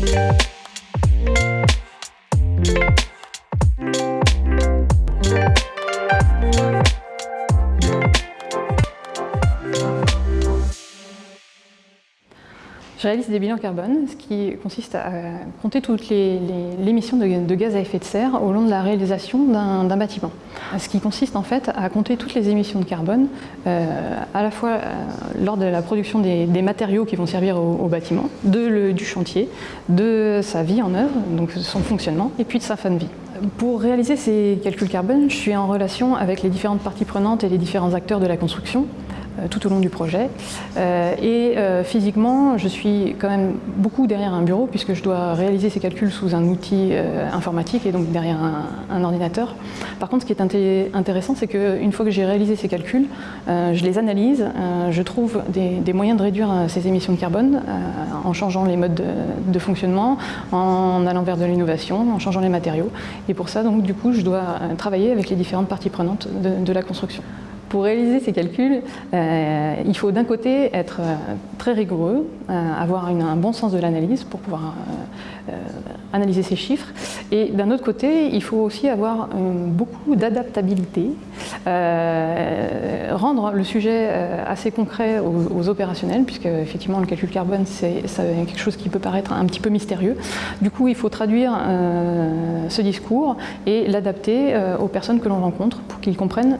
Thank you. Je réalise des bilans carbone, ce qui consiste à compter toutes les, émissions de, gaz à effet de serre au long de la réalisation d'un bâtiment. Ce qui consiste en fait à compter toutes les émissions de carbone, euh, à la fois euh, lors de la production des, matériaux qui vont servir au, bâtiment, du chantier, de sa vie en œuvre, donc son fonctionnement, et puis de sa fin de vie. Pour réaliser ces calculs carbone, je suis en relation avec les différentes parties prenantes et les différents acteurs de la construction, euh, tout au long du projet. Euh, et euh, physiquement, je suis quand même beaucoup derrière un bureau puisque je dois réaliser ces calculs sous un outil informatique et donc derrière un, ordinateur. Par contre, ce qui est intéressant, c'est qu'une fois que j'ai réalisé ces calculs, je les analyse, je trouve des, moyens de réduire ces émissions de carbone en changeant les modes de, fonctionnement, en allant vers de l'innovation, en changeant les matériaux. Et pour ça, donc, du coup, je dois travailler avec les différentes parties prenantes de la construction. Pour réaliser ces calculs, euh, il faut d'un côté être euh, très rigoureux, euh, avoir un bon sens de l'analyse pour pouvoir analyser ces chiffres. Et d'un autre côté, il faut aussi avoir beaucoup d'adaptabilité, rendre le sujet assez concret aux, opérationnels, puisque effectivement le calcul carbone c'est quelque chose qui peut paraître un petit peu mystérieux. Du coup, il faut traduire ce discours et l'adapter aux personnes que l'on rencontre pour qu'ils comprennent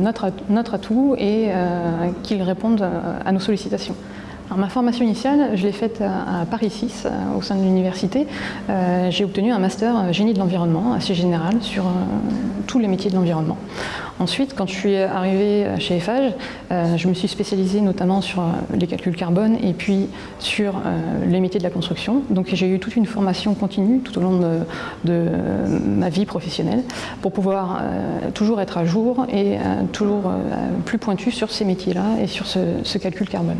notre notre, atout et euh, qu'ils répondent euh, à nos sollicitations. Ma formation initiale, je l'ai faite à, Paris 6, euh, au sein de l'université. J'ai obtenu un master génie de l'environnement, assez général, sur tous les métiers de l'environnement. Ensuite, quand je suis arrivée chez Eiffage, je me suis spécialisée notamment sur les calculs carbone et puis sur les métiers de la construction. Donc j'ai eu toute une formation continue tout au long de, ma vie professionnelle pour pouvoir toujours être à jour et toujours plus pointu sur ces métiers-là et sur ce calcul carbone.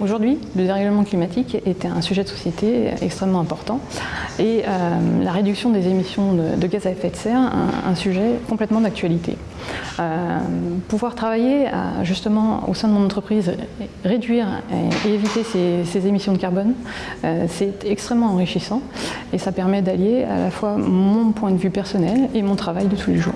Aujourd'hui, le dérèglement climatique est un sujet de société extrêmement important et euh, la réduction des émissions de, gaz à effet de serre, un, un sujet complètement d'actualité. Euh, pouvoir travailler à, justement au sein de mon entreprise, réduire et, éviter ces, émissions de carbone, euh, c'est extrêmement enrichissant et ça permet d'allier à la fois mon point de vue personnel et mon travail de tous les jours.